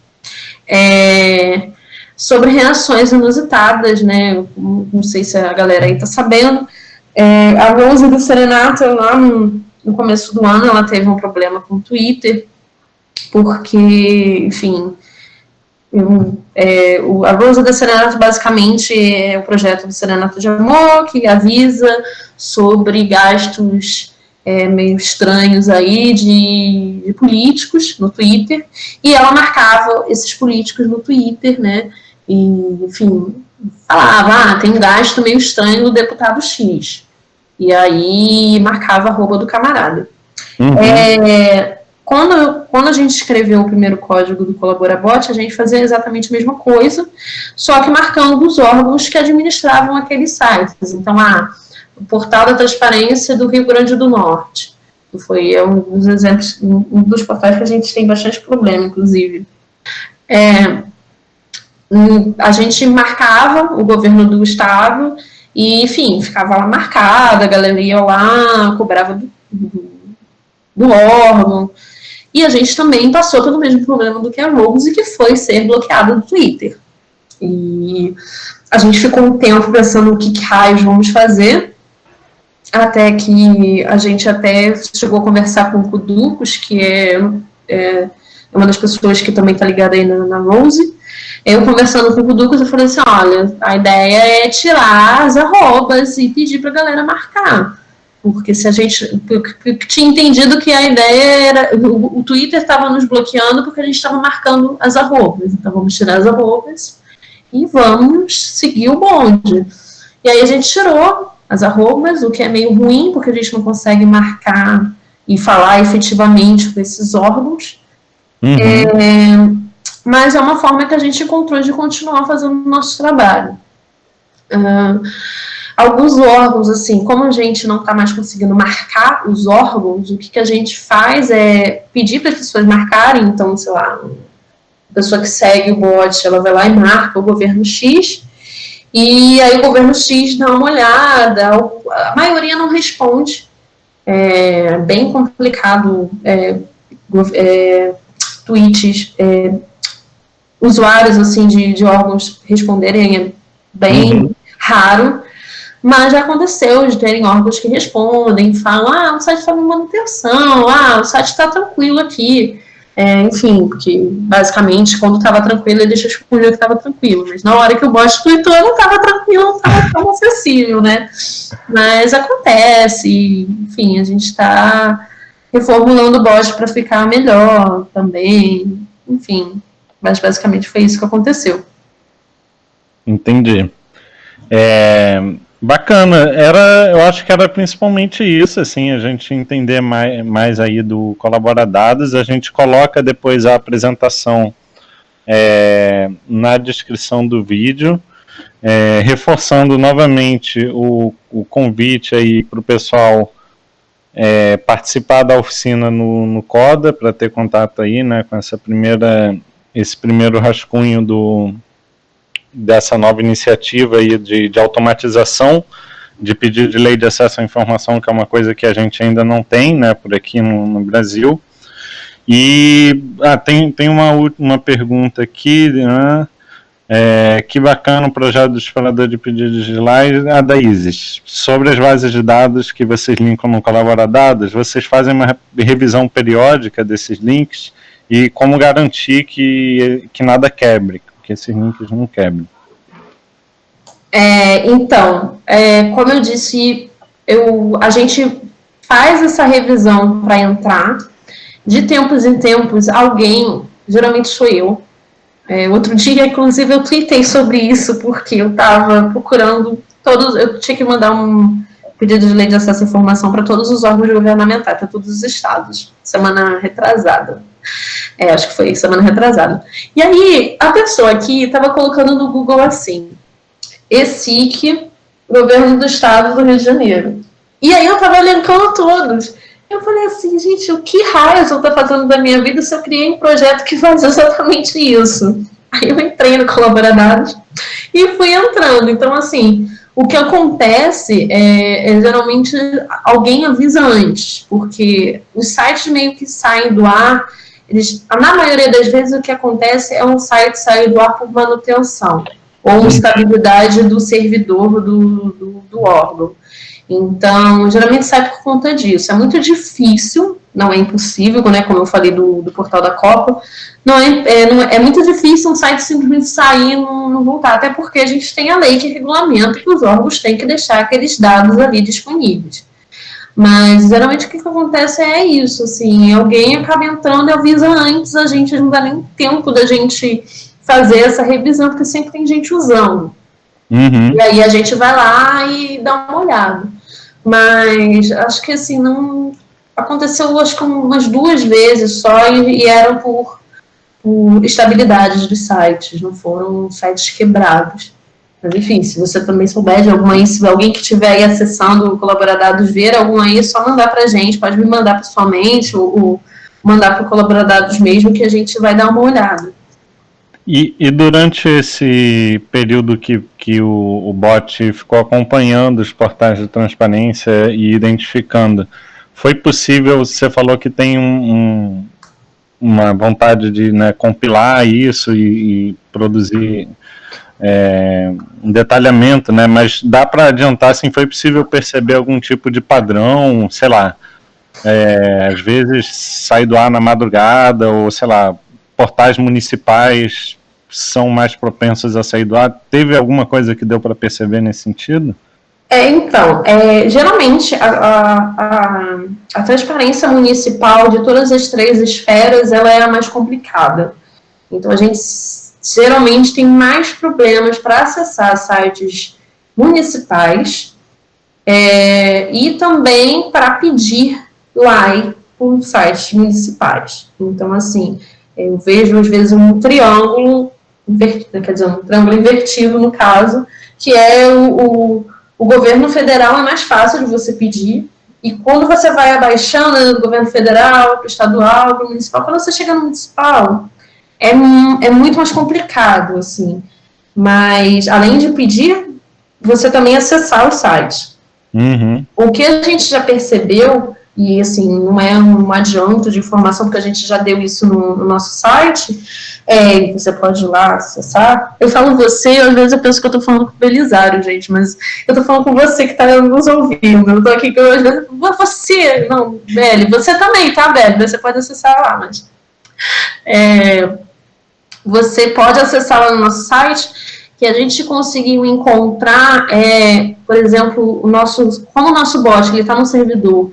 É, sobre reações inusitadas, né? Não sei se a galera aí está sabendo. É, a Rose do Serenata, lá no, no começo do ano, ela teve um problema com o Twitter, porque, enfim, eu, é, o, a Rosa da Serenato basicamente é o projeto do Serenato de Amor, que avisa sobre gastos é, meio estranhos aí de, de, políticos no Twitter, e ela marcava esses políticos no Twitter, né, e, enfim, falava, ah, tem gasto meio estranho do deputado X, e aí marcava a roupa do camarada. Uhum. É, quando, quando a gente escreveu o primeiro código do Colaborabot, a gente fazia exatamente a mesma coisa, só que marcando os órgãos que administravam aqueles sites. Então, ah, o Portal da Transparência do Rio Grande do Norte, que foi um dos exemplos, um dos portais que a gente tem bastante problema, inclusive. É, a gente marcava o governo do estado e, enfim, ficava lá marcada, a galera ia lá, cobrava do, do, órgão, e a gente também passou pelo mesmo problema do que a Rose, que foi ser bloqueada do Twitter. E a gente ficou um tempo pensando o que, que raios vamos fazer, até que a gente até chegou a conversar com o Kuducos, que é, é uma das pessoas que também está ligada aí na, na, Rose. Eu conversando com o Kuducos, eu falei assim, olha, a ideia é tirar as arrobas e pedir para a galera marcar porque se a gente tinha entendido que a ideia era o, o Twitter estava nos bloqueando porque a gente estava marcando as arrobas, então vamos tirar as arrobas e vamos seguir o bonde. E aí a gente tirou as arrobas, o que é meio ruim porque a gente não consegue marcar e falar efetivamente com esses órgãos. Uhum. É, mas é uma forma que a gente encontrou de continuar fazendo o nosso trabalho. Uh, alguns órgãos, assim, como a gente não está mais conseguindo marcar os órgãos, o que, que a gente faz é pedir para as pessoas marcarem, então, sei lá, a pessoa que segue o bot, ela vai lá e marca o governo X, e aí o governo X dá uma olhada, a maioria não responde, é bem complicado, é, é, tweets, é, usuários, assim, de, de órgãos responderem, é bem uhum. raro, mas já aconteceu de terem órgãos que respondem, falam, ah, o site está em manutenção, ah, o site está tranquilo aqui. É, enfim, porque basicamente quando estava tranquilo ele deixa responder que estava tranquilo, mas na hora que o bot tweetou não estava tranquilo, não estava tão acessível, né? Mas acontece, enfim, a gente está reformulando o bot para ficar melhor também, enfim, mas basicamente foi isso que aconteceu. Entendi. É, Bacana, era, eu acho que era principalmente isso, assim, a gente entender mais, mais aí do Colaboradados, a gente coloca depois a apresentação é, na descrição do vídeo, é, reforçando novamente o, o convite aí para o pessoal é, participar da oficina no, no CODA, para ter contato aí, né, com essa primeira, esse primeiro rascunho do, dessa nova iniciativa aí de, de automatização de pedido de lei de acesso à informação, que é uma coisa que a gente ainda não tem, né, por aqui no, no Brasil. E ah, tem, tem uma última pergunta aqui, né, é, que bacana o projeto do disparador de pedidos de lei, a da ISIS. Sobre as bases de dados que vocês linkam no Dados, vocês fazem uma revisão periódica desses links e como garantir que, que nada quebre, que esses links não quebrem. É, então, é, como eu disse, eu, a gente faz essa revisão para entrar. De tempos em tempos, alguém, geralmente sou eu, é, outro dia, inclusive, eu tweetei sobre isso, porque eu estava procurando todos, eu tinha que mandar um, pedido de lei de acesso à informação para todos os órgãos governamentais, para todos os estados, semana retrasada. É, acho que foi semana retrasada. E aí, a pessoa aqui estava colocando no Google assim, ESIC, Governo do Estado do Rio de Janeiro. E aí eu estava elencando todos. Eu falei assim, gente, o que raio eu estou fazendo da minha vida se eu criei um projeto que faz exatamente isso? Aí eu entrei no Colaboradados e fui entrando. Então, assim, o que acontece é, é, geralmente alguém avisa antes, porque os sites meio que saem do ar, eles, na maioria das vezes o que acontece é um site sair do ar por manutenção ou instabilidade do servidor do, do, do órgão. Então, geralmente sai por conta disso. É muito difícil, não é impossível, né, como eu falei do, do portal da Copa, não é, é, não é, é, muito difícil um site simplesmente sair e não, não, voltar, até porque a gente tem a lei que regulamenta que os órgãos têm que deixar aqueles dados ali disponíveis. Mas, geralmente, o que, que acontece é isso, assim, alguém acaba entrando e avisa antes, a gente não dá nem tempo da gente fazer essa revisão, porque sempre tem gente usando. Uhum. E aí a gente vai lá e dá uma olhada. Mas acho que assim, não. Aconteceu acho que umas duas vezes só e, e eram por, por estabilidades dos sites, não foram sites quebrados. Mas enfim, se você também souber de alguma aí, se alguém que estiver aí acessando o Colaboradados ver algum aí, é só mandar para a gente, pode me mandar pessoalmente ou, ou mandar para o Colaboradados mesmo que a gente vai dar uma olhada. E, e, durante esse período que, que o, o bot ficou acompanhando os portais de transparência e identificando, foi possível, você falou que tem um, um, uma vontade de né, compilar isso e, e produzir é, um detalhamento, né, mas dá para adiantar, assim, foi possível perceber algum tipo de padrão, sei lá, é, às vezes sai do ar na madrugada, ou sei lá, portais municipais são mais propensos a sair do ar. Teve alguma coisa que deu para perceber nesse sentido? É, então, é, geralmente a, a, a, transparência municipal de todas as três esferas ela é a mais complicada. Então a gente geralmente tem mais problemas para acessar sites municipais é, e também para pedir LAI por sites municipais. Então, assim, eu vejo às vezes um triângulo invertido, quer dizer, um triângulo invertido no caso, que é o, o, o, governo federal é mais fácil de você pedir, e quando você vai abaixando né, do governo federal para o estadual, para o municipal, quando você chega no municipal, é, é muito mais complicado, assim. Mas, além de pedir, você também acessar o site. Uhum. O que a gente já percebeu e assim, não é um adianto de informação, porque a gente já deu isso no, no nosso site, é, você pode ir lá acessar. Eu falo você, às vezes eu penso que eu tô falando com o Belisário, gente, mas eu tô falando com você que tá nos ouvindo, eu tô aqui com, às vezes, você, não, Beli, você também, tá, Beli, você pode acessar lá, mas... É, você pode acessar lá no nosso site, que a gente conseguiu encontrar, é, por exemplo, o nosso, como o nosso bot, ele está no servidor,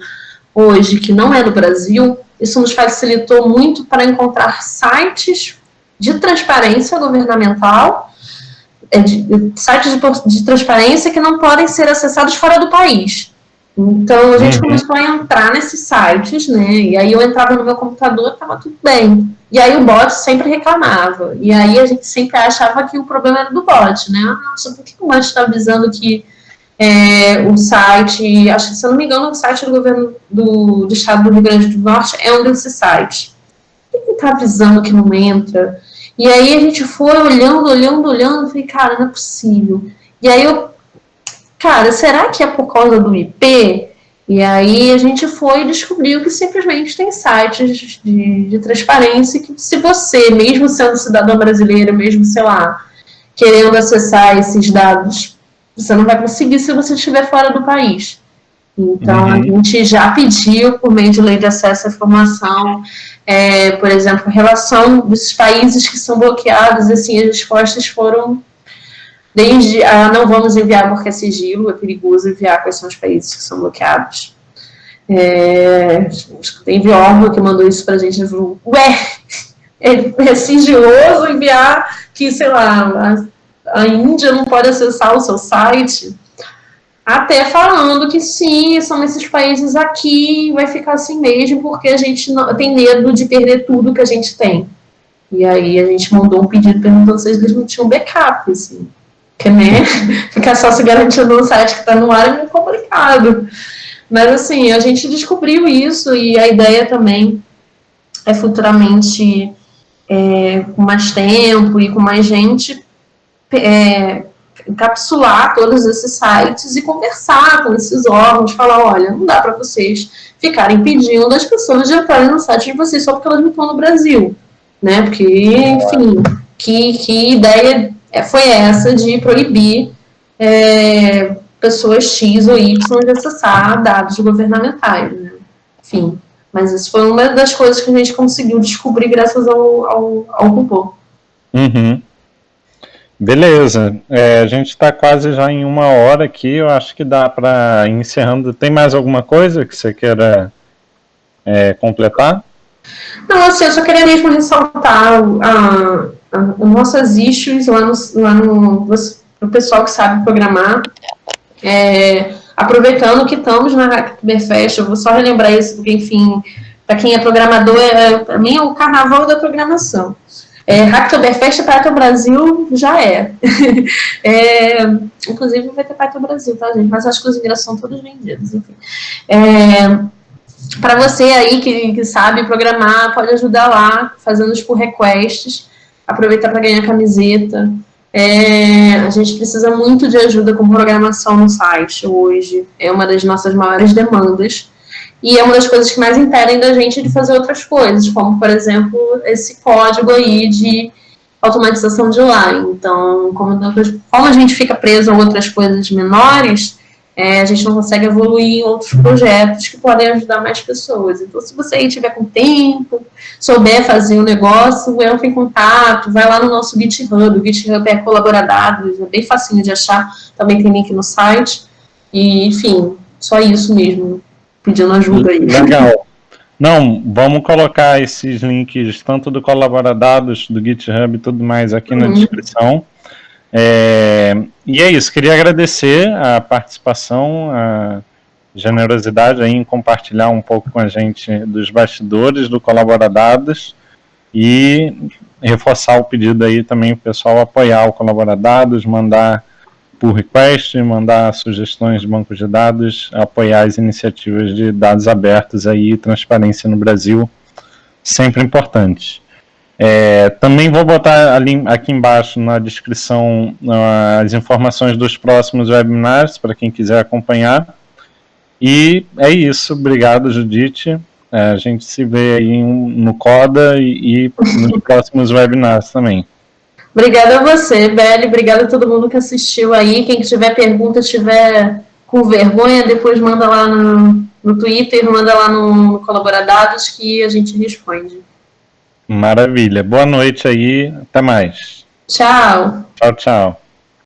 hoje que não é do Brasil, isso nos facilitou muito para encontrar sites de transparência governamental, é, de, sites de, de, transparência que não podem ser acessados fora do país. Então, a gente uhum. começou a entrar nesses sites, né, e aí eu entrava no meu computador, estava tudo bem. E aí o bot sempre reclamava, e aí a gente sempre achava que o problema era do bot, né, ah, nossa, por que o bot está avisando que é, o site, acho que se eu não me engano, o site do governo do, do estado do Rio Grande do Norte é um desses sites. Ele está avisando que não entra. E aí a gente foi olhando, olhando, olhando, falei, cara, não é possível. E aí eu, cara, será que é por causa do IP? E aí a gente foi e descobriu que simplesmente tem sites de, de transparência que se você, mesmo sendo cidadão brasileiro, mesmo, sei lá, querendo acessar esses dados você não vai conseguir se você estiver fora do país. Então, uhum. a gente já pediu, por meio de lei de acesso à informação, é, por exemplo, relação dos países que são bloqueados, assim, as respostas foram desde, ah, não vamos enviar porque é sigilo, é perigoso enviar quais são os países que são bloqueados. É, teve órgão que mandou isso pra gente, falou, ué, é, é sigiloso enviar que, sei lá, a Índia não pode acessar o seu site. até falando que sim, são esses países aqui, vai ficar assim mesmo, porque a gente não, tem medo de perder tudo que a gente tem. E aí a gente mandou um pedido perguntando se eles não tinham backup, assim. Porque, né, ficar só se garantindo no site que está no ar é muito complicado. Mas, assim, a gente descobriu isso e a ideia também é futuramente, é, com mais tempo e com mais gente, é, encapsular todos esses sites e conversar com esses órgãos, falar, olha, não dá para vocês ficarem pedindo as pessoas de entrarem no site de vocês só porque elas não estão no Brasil, né? Porque, enfim, que, que ideia foi essa de proibir é, pessoas X ou Y de acessar dados governamentais, né? Enfim, mas isso foi uma das coisas que a gente conseguiu descobrir graças ao, ao, ao robô. Uhum. Beleza, é, a gente está quase já em uma hora aqui, eu acho que dá para encerrando. Tem mais alguma coisa que você queira é, completar? Não, assim, eu só queria mesmo ressaltar as nossas issues lá no, lá no, pessoal que sabe programar. É, aproveitando que estamos na Hacktoberfest, eu vou só relembrar isso, porque, enfim, para quem é programador, é, para mim é o carnaval da programação. É, Hacktoberfest Python Brasil já é. é. Inclusive vai ter Python Brasil, tá, gente? Mas acho que os ingressos são todos vendidos, enfim. É, para você aí que, que, sabe programar, pode ajudar lá, fazendo os pull requests, aproveitar para ganhar camiseta. É, a gente precisa muito de ajuda com programação no site hoje, é uma das nossas maiores demandas. E é uma das coisas que mais impedem da gente de fazer outras coisas, como, por exemplo, esse código aí de automatização de line. Então, como, como a gente fica preso a outras coisas menores, é, a gente não consegue evoluir em outros projetos que podem ajudar mais pessoas. Então, se você aí tiver com tempo, souber fazer o um negócio, entra em contato, vai lá no nosso GitHub, o GitHub é colaboradados, é bem facinho de achar, também tem link no site, e, enfim, só isso mesmo pedindo ajuda aí. Legal. Não, vamos colocar esses links, tanto do Colaboradados, do GitHub e tudo mais aqui uhum. na descrição. É, e é isso, queria agradecer a participação, a generosidade em compartilhar um pouco com a gente dos bastidores do Colaboradados e reforçar o pedido aí também o pessoal apoiar o Colaboradados, mandar por request, mandar sugestões de bancos de dados, apoiar as iniciativas de dados abertos aí, transparência no Brasil, sempre importante. É, também vou botar ali, aqui embaixo na descrição uh, as informações dos próximos webinars para quem quiser acompanhar. E é isso, obrigado Judite. É, a gente se vê aí no CODA e, e nos próximos webinars também. Obrigada a você, Beli. Obrigada a todo mundo que assistiu aí. Quem tiver pergunta, estiver com vergonha, depois manda lá no, no Twitter, manda lá no, no Colaboradados que a gente responde. Maravilha. Boa noite aí. Até mais. Tchau. Tchau, tchau.